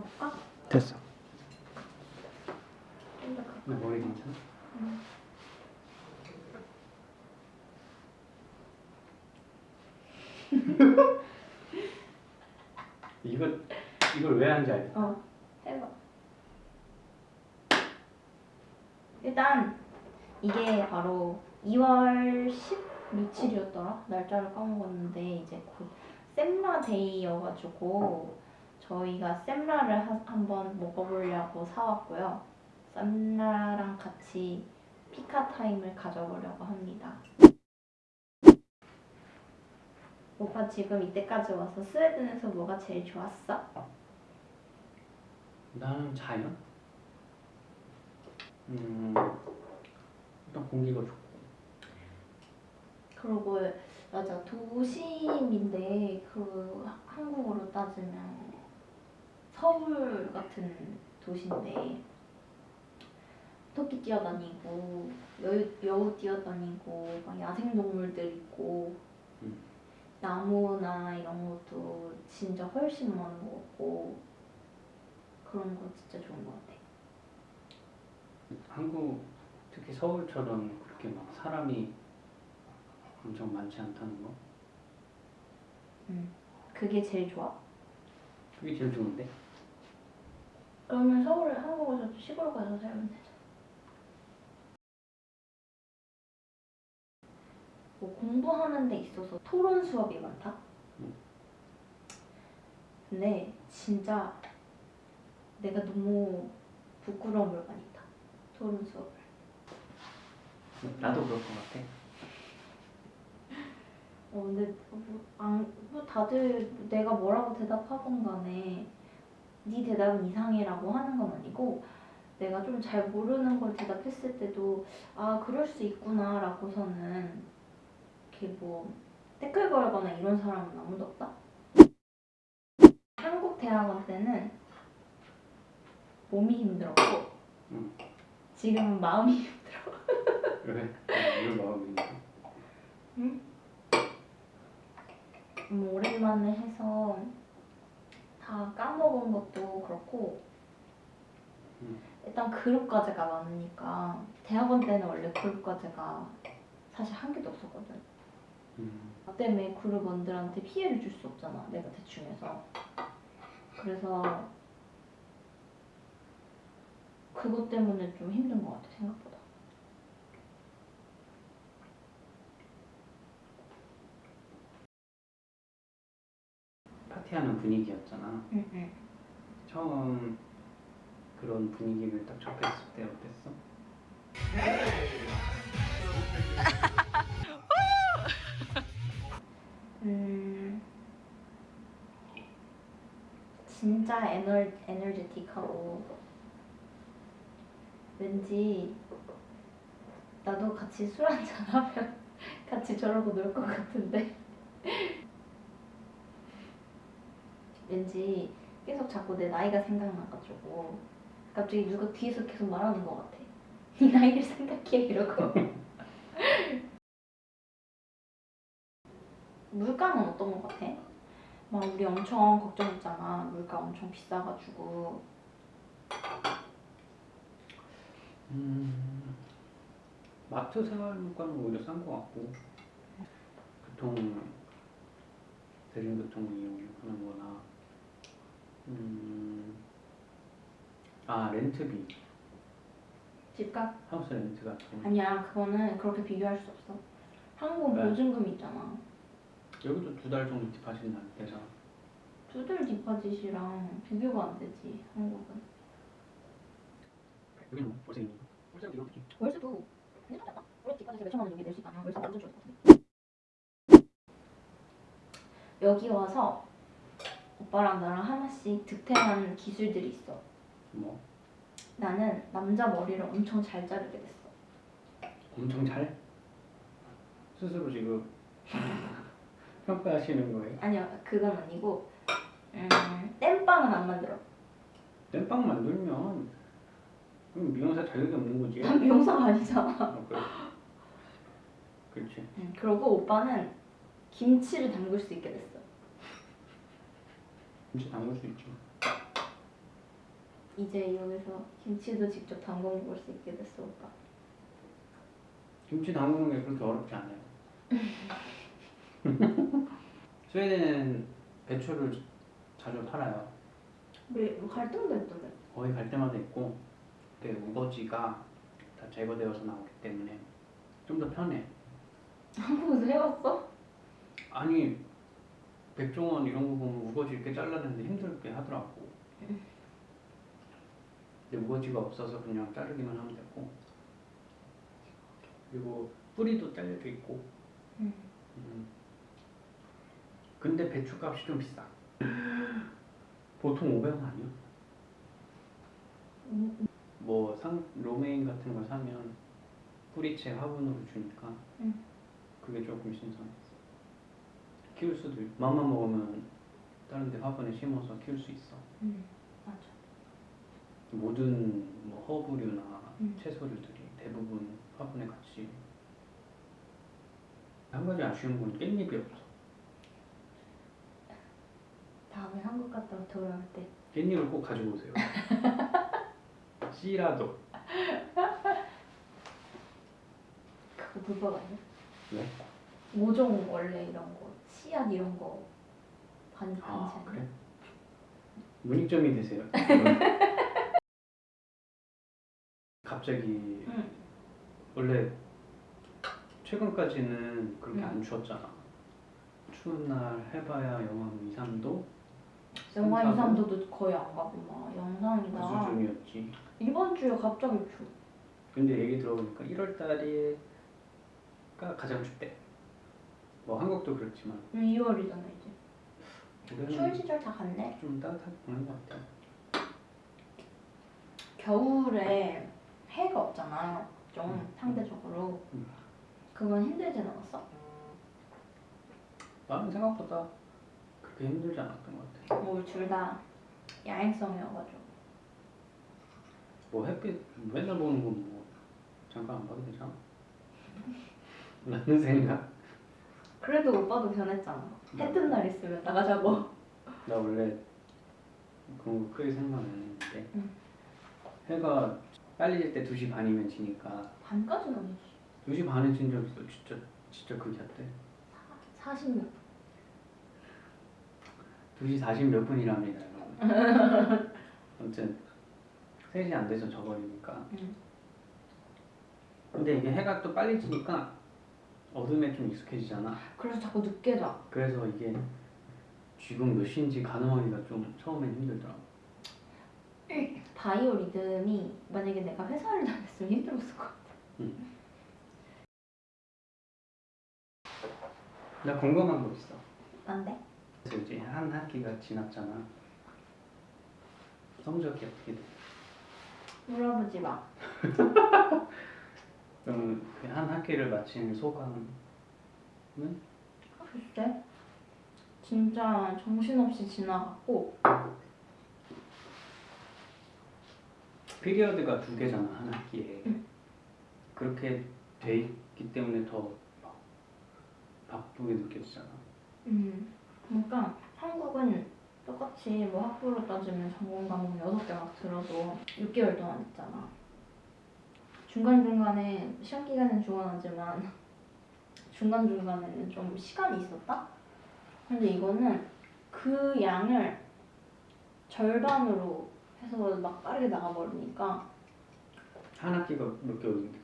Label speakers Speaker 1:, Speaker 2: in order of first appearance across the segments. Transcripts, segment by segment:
Speaker 1: 가볼까?
Speaker 2: 됐어. 머리 괜찮아?
Speaker 1: 응.
Speaker 2: 이거 이걸 왜 하는지 알겠다.
Speaker 1: 어, 해봐. 일단 이게 바로 2월 10 며칠이었더라? 날짜를 까먹었는데 이제 곧 sem라 데이여가지고 저희가 하- 한번 먹어보려고 사왔고요. sem라랑 같이 피카 타임을 가져보려고 합니다. 오빠 지금 이때까지 와서 스웨덴에서 뭐가 제일 좋았어?
Speaker 2: 나는 자연. 음 일단 공기가 좋고.
Speaker 1: 그리고 맞아 도심인데 그 한국으로 따지면 서울 같은 도시인데 토끼 뛰어다니고 여우, 여우 뛰어다니고 막 야생동물들 있고
Speaker 2: 음.
Speaker 1: 나무나 이런 것도 진짜 훨씬 많은 것 같고 그런 거 진짜 좋은 것 같아.
Speaker 2: 한국 특히 서울처럼 그렇게 막 사람이 엄청 많지 않다는 거.
Speaker 1: 그게 제일 좋아?
Speaker 2: 그게 제일 좋은데.
Speaker 1: 그러면 서울에 한국에서 시골 가서 살면 되잖아. 뭐 공부하는 데 있어서 토론 수업이 많다?
Speaker 2: 음.
Speaker 1: 근데 진짜 내가 너무 부끄러움을 많이 타. 토론 수업을.
Speaker 2: 나도 그럴 것 같아.
Speaker 1: 어, 근데 뭐, 안, 뭐 다들 내가 뭐라고 대답하건 간에 네 대답은 이상해라고 하는 건 아니고 내가 좀 잘 모르는 걸 대답했을 때도 아 그럴 수 있구나 라고서는 이렇게 뭐 댓글 걸거나 이런 사람은 아무도 없다. 한국 대학원 때는 몸이 힘들었고
Speaker 2: 응.
Speaker 1: 지금은 마음이
Speaker 2: 왜? 왜 마음인데?
Speaker 1: 뭐 오랜만에 해서 다 까먹은 것도 그렇고
Speaker 2: 음.
Speaker 1: 일단 그룹 과제가 많으니까 대학원 때는 원래 그룹 과제가 사실 한 개도 없었거든
Speaker 2: 음.
Speaker 1: 나 때문에 그룹원들한테 피해를 줄 수 없잖아 내가 대충 해서 그래서 그것 때문에 좀 힘든 것 같아 생각보다
Speaker 2: 파티하는 분위기였잖아.
Speaker 1: 응 응
Speaker 2: 처음 그런 분위기를 딱 접했을 때 어땠어?
Speaker 1: 음 진짜 에너 에너제틱하고 왠지 나도 같이 술 한잔 하면 같이 저러고 놀 것 같은데 왠지 계속 자꾸 내 나이가 생각나가지고 갑자기 누가 뒤에서 계속 말하는 것 같아 네 나이를 생각해 이러고 물가는 어떤 것 같아? 막 우리 엄청 걱정했잖아. 물가 엄청 비싸가지고.
Speaker 2: 음, 마트 생활 물가는 오히려 싼 것 같고 교통 대중교통 이용하는 거나 음, 아 렌트비
Speaker 1: 집값?
Speaker 2: 하우스 렌트 같은 거
Speaker 1: 아니야. 그거는 그렇게 비교할 수 없어. 한국은
Speaker 2: 왜?
Speaker 1: 보증금 있잖아.
Speaker 2: 여기도 두 달 정도 딥하신다는 데가
Speaker 1: 두들 디파짓이랑 비교가 안 되지. 한국은.
Speaker 2: 여기는 뭐 벌써 있는 이렇게
Speaker 1: 월세도 괜찮지 않나? 우리 디파짓에 몇천만 원 정도 낼수 있다면 월세 완전 좋을 것 같은데. 여기 와서 오빠랑 나랑 하나씩 득템한 기술들이 있어.
Speaker 2: 뭐
Speaker 1: 나는 남자 머리를 엄청 잘 자르게 됐어.
Speaker 2: 엄청 잘 스스로 지금 평가하시는 거예요?
Speaker 1: 아니요, 그건 아니고 음, 땜빵은 안 만들어.
Speaker 2: 땜빵 만들면 그럼 미용사 자격이 없는 거지.
Speaker 1: 난 미용사가 아니잖아.
Speaker 2: 아, 그래. 그렇지.
Speaker 1: 음, 그리고 오빠는 김치를 담글 수 있게 됐어.
Speaker 2: 김치 담글 수 있지.
Speaker 1: 이제 여기서 김치도 직접 담궈 먹을 수 있게 됐어 오빠.
Speaker 2: 김치 담그는 게 그렇게 어렵지 않아요. 스웨덴은 배추를 자주 팔아요.
Speaker 1: 왜 갈등도 있던데?
Speaker 2: 거의 갈 때마다 있고 그때 우거지가 다 제거되어서 나오기 때문에 좀 더 편해.
Speaker 1: 한국에서 해봤어?
Speaker 2: 아니 백종원 이런 거 보면 우거지 이렇게 잘라내는데 힘들게 하더라고. 근데 우거지가 없어서 그냥 자르기만 하면 되고 그리고 뿌리도 잘려져 있고.
Speaker 1: 음.
Speaker 2: 음. 근데 배추 값이 좀 비싸. 보통 500원 아니야?
Speaker 1: 음,
Speaker 2: 뭐 상, 로메인 같은 걸 사면 뿌리채 화분으로 주니까
Speaker 1: 음.
Speaker 2: 그게 조금 신선했어. 키울 수도 있고 맘만 먹으면 다른 데 화분에 심어서 키울 수 있어.
Speaker 1: 음, 맞아.
Speaker 2: 모든 뭐 허브류나
Speaker 1: 음.
Speaker 2: 채소류들이 대부분 화분에 같이 한 가지 아쉬운 건 깻잎이 없어.
Speaker 1: 다음에 한국 갔다 돌아올 때
Speaker 2: 깻잎을 꼭 가지고 오세요. 씨라도.
Speaker 1: 그거 불법 아니야?
Speaker 2: 왜?
Speaker 1: 모종 원래 이런 거 씨앗 이런 거 반, 반지
Speaker 2: 아? 그래? 문익점이 되세요. 갑자기
Speaker 1: 응.
Speaker 2: 원래 최근까지는 그렇게
Speaker 1: 응.
Speaker 2: 안 추웠잖아. 추운 날 해봐야 영하 2, 3도
Speaker 1: 영하
Speaker 2: 삼사도?
Speaker 1: 2, 3도도 거의 안 가고
Speaker 2: 막그
Speaker 1: 영상이다
Speaker 2: 수준이었지.
Speaker 1: 이번 주에 갑자기 추워
Speaker 2: 근데 얘기 들어보니까 1월 달이가 가장 춥대. 뭐 한국도 그렇지만
Speaker 1: 2월이잖아 이제 추운
Speaker 2: 올해는
Speaker 1: 시절 다 갔네
Speaker 2: 좀 따뜻하게 보는 것 같아.
Speaker 1: 겨울에 해가 없잖아 좀
Speaker 2: 음.
Speaker 1: 상대적으로
Speaker 2: 음.
Speaker 1: 그건 힘들진 않았어?
Speaker 2: 나는 생각보다 그렇게 힘들지 않았던 것 같아.
Speaker 1: 뭐둘 다 야행성이어가지고
Speaker 2: 뭐 햇빛 맨날 보는 건 뭐 잠깐 안 봐도 되잖아. 라는 생각.
Speaker 1: 그래도 오빠도 변했잖아. 해 뜬 날 있으면 나가자고.
Speaker 2: 나 원래 그런 거 크게 생각 안 했는데.
Speaker 1: 응.
Speaker 2: 해가 빨리 질 때 2시 반이면 지니까.
Speaker 1: 반까지는 아니지.
Speaker 2: 2시 반에 진 적 있어. 진짜 진짜 그게 때
Speaker 1: 40몇
Speaker 2: 2시 40몇 분이랍니다 여러분. 아무튼 3시 안 돼서 져버리니까.
Speaker 1: 응.
Speaker 2: 근데 이게 해가 또 빨리 지니까 어둠에 좀 익숙해지잖아.
Speaker 1: 그래서 자꾸 늦게 자.
Speaker 2: 그래서 이게 지금 몇 시인지 가늠하기가 좀 처음엔 힘들더라고.
Speaker 1: 바이오 리듬이 만약에 내가 회사를 다녔으면 힘들었을 것 같아.
Speaker 2: 나 궁금한 거 있어.
Speaker 1: 난데?
Speaker 2: 그래서 이제 한 학기가 지났잖아. 성적이 어떻게 돼?
Speaker 1: 물어보지 마
Speaker 2: 그러면 그한 학기를 마친 소감은?
Speaker 1: 글쎄 진짜 정신없이 지나갔고
Speaker 2: 피리어드가 두 개잖아 한 학기에
Speaker 1: 응.
Speaker 2: 그렇게 돼 있기 때문에 더막 바쁘게 느껴지잖아
Speaker 1: 음 그러니까 한국은 똑같이 뭐 학부로 따지면 전공 과목 6개 막 들어도 6개월 동안 있잖아 중간중간에 시험 기간은 중간하지만 중간중간에는 좀 시간이 있었다? 근데 이거는 그 양을 절반으로 해서 막 빠르게 나가버리니까
Speaker 2: 한 학기가 몇 개월인데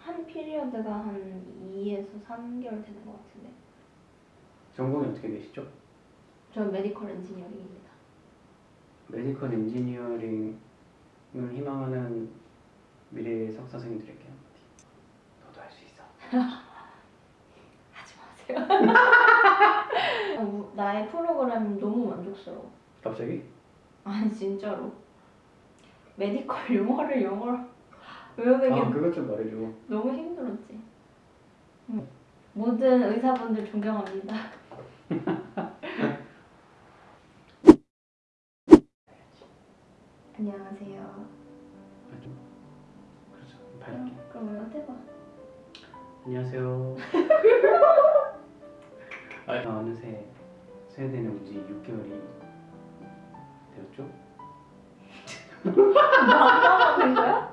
Speaker 1: 한 period가 한 2에서 3개월 되는 것 같은데
Speaker 2: 전공이 어떻게 되시죠?
Speaker 1: 저 medical engineering입니다
Speaker 2: medical engineering을 희망하는 미래의 석사생들에게 한마디 너도 할 수 있어
Speaker 1: 하지 마세요. 아, 우- 나의 프로그램 너무 만족스러워.
Speaker 2: 갑자기?
Speaker 1: 아니 진짜로. 메디컬 용어를 영어로 외우는 게
Speaker 2: 아 그것 좀 말해줘
Speaker 1: 너무 힘들었지. 응. 모든 의사분들 존경합니다. 안녕하세요.
Speaker 2: 아, 좀 그렇죠 밝게
Speaker 1: 그럼 이거 해봐.
Speaker 2: 안녕하세요. 아, 어느새 스웨덴에 온 지 6개월이 되었죠?
Speaker 1: 남자가 된 거야?